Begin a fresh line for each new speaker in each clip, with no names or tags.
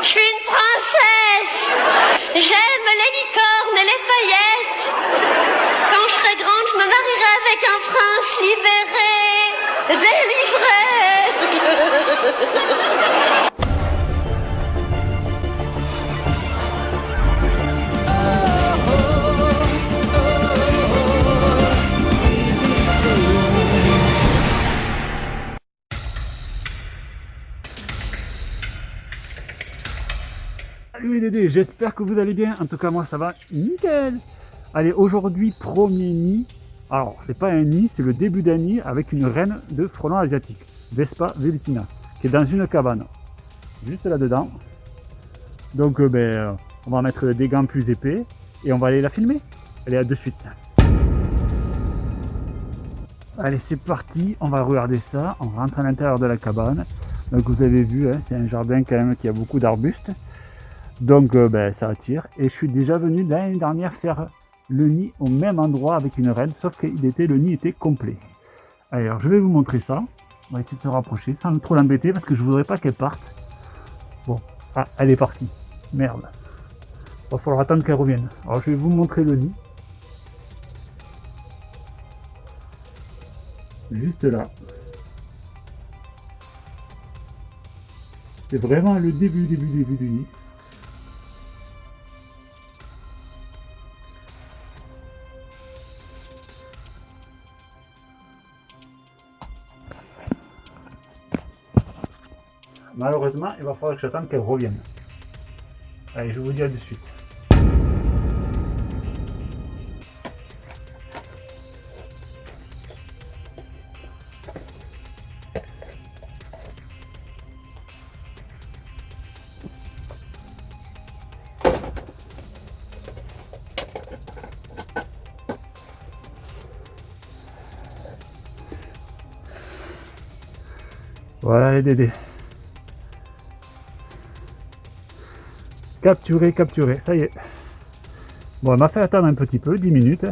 Je suis une princesse. J'aime les licornes et les paillettes. Quand je serai grande, je me marierai avec un prince libéré,
J'espère que vous allez bien. En tout cas, moi, ça va nickel. Allez, aujourd'hui, premier nid. Alors, c'est pas un nid, c'est le début d'un nid avec une reine de frelon asiatique, Vespa velutina, qui est dans une cabane, juste là-dedans. Donc, euh, ben, euh, on va mettre des gants plus épais et on va aller la filmer. Allez, à de suite. Allez, c'est parti, on va regarder ça. On rentre à l'intérieur de la cabane. Donc, vous avez vu, hein, c'est un jardin quand même qui a beaucoup d'arbustes. Donc euh, ben, ça attire. Et je suis déjà venu l'année dernière faire le nid au même endroit avec une reine, sauf que était, le nid était complet. Alors je vais vous montrer ça. On va essayer de se rapprocher sans trop l'embêter parce que je voudrais pas qu'elle parte. Bon, ah, elle est partie. Merde. Va falloir attendre qu'elle revienne. Alors je vais vous montrer le nid. Juste là. C'est vraiment le début, début, début du nid. Malheureusement, il va falloir que j'attende qu'elle revienne. Allez, je vous dis à de suite. Voilà les dédés. Capturé, capturé, ça y est. Bon, elle m'a fait attendre un petit peu, 10 minutes,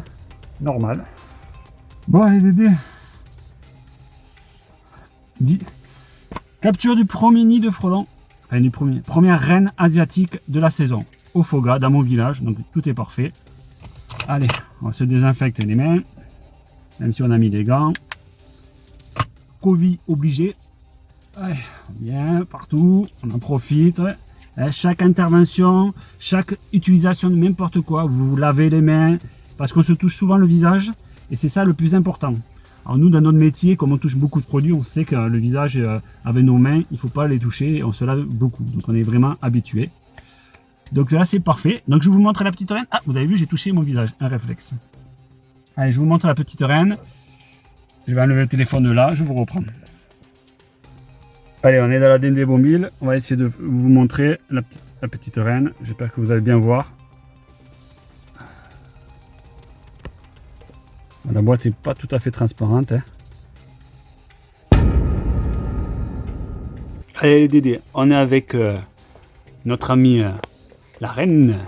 normal. Bon, allez Dédé. Capture du premier nid de frelon, enfin du premier, première reine asiatique de la saison, au Foga, dans mon village, donc tout est parfait. Allez, on se désinfecte les mains, même si on a mis des gants. Covid obligé. Allez, bien, partout, on en profite. Hein, chaque intervention, chaque utilisation de n'importe quoi, vous vous lavez les mains, parce qu'on se touche souvent le visage, et c'est ça le plus important. Alors nous, dans notre métier, comme on touche beaucoup de produits, on sait que le visage, euh, avec nos mains, il ne faut pas les toucher, on se lave beaucoup. Donc on est vraiment habitué. Donc là, c'est parfait. Donc je vous montre la petite reine. Ah, vous avez vu, j'ai touché mon visage, un réflexe. Allez, je vous montre la petite reine. Je vais enlever le téléphone de là, je vous reprends. Allez, on est dans la Dendébomile. On va essayer de vous montrer la, petite reine. J'espère que vous allez bien voir. La boîte n'est pas tout à fait transparente. Hein. Allez les Dédés, on est avec euh, notre amie euh, la reine,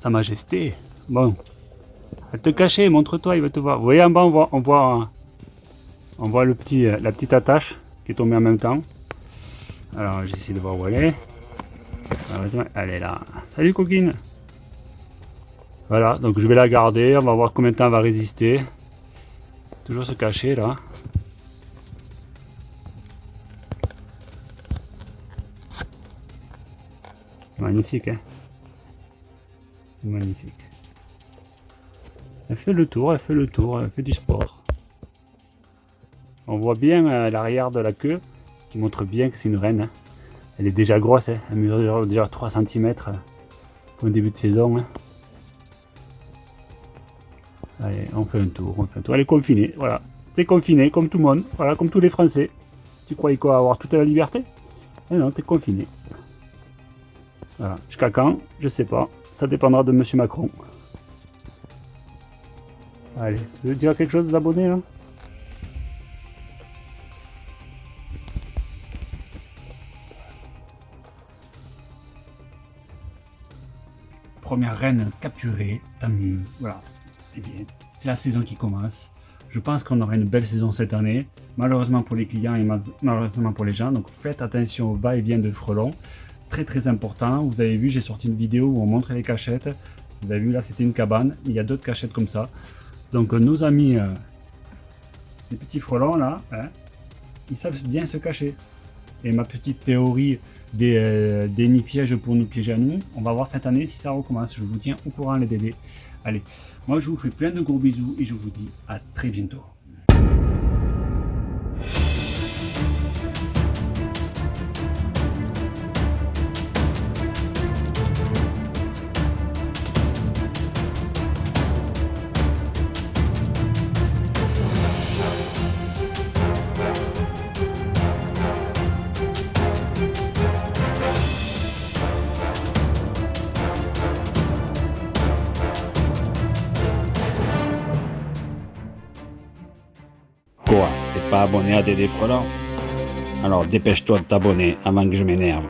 sa majesté. Bon, elle te cacher, montre-toi, il va te voir. Vous voyez en bas, on voit, on voit, on voit le petit, euh, la petite attache qui est tombée en même temps. Alors j'essaie de voir où elle est. Elle est là. Salut coquine Voilà, donc je vais la garder, on va voir combien de temps elle va résister. Toujours se cacher là. Magnifique hein C'est magnifique. Elle fait le tour, elle fait le tour, elle fait du sport. On voit bien euh, l'arrière de la queue qui montre bien que c'est une reine. Hein. Elle est déjà grosse, hein. elle mesure déjà 3 cm pour un début de saison. Hein. Allez, on fait un tour, on fait un tour. Elle est confinée, voilà. T'es confiné comme tout le monde, voilà, comme tous les Français. Tu croyais quoi, avoir toute la liberté? Eh non, t'es confiné. Voilà, jusqu'à quand? Je sais pas. Ça dépendra de Monsieur Macron. Allez, tu veux dire quelque chose d'abonné là? Première reine capturée, tant mieux. Voilà, c'est bien. C'est la saison qui commence. Je pense qu'on aura une belle saison cette année. Malheureusement pour les clients et malheureusement pour les gens. Donc faites attention au va-et-vient de frelons. très très important. Vous avez vu, j'ai sorti une vidéo où on montrait les cachettes. Vous avez vu là, c'était une cabane. Il y a d'autres cachettes comme ça. Donc euh, nos amis, euh, les petits frelons là, hein, ils savent bien se cacher. Et ma petite théorie des, euh, des nids pièges pour nous piéger à nous, on va voir cette année si ça recommence. Je vous tiens au courant les bébés. Allez, moi je vous fais plein de gros bisous et je vous dis à très bientôt.
Quoi T'es pas abonné à Dédé Frelant Alors dépêche-toi de t'abonner avant que je m'énerve.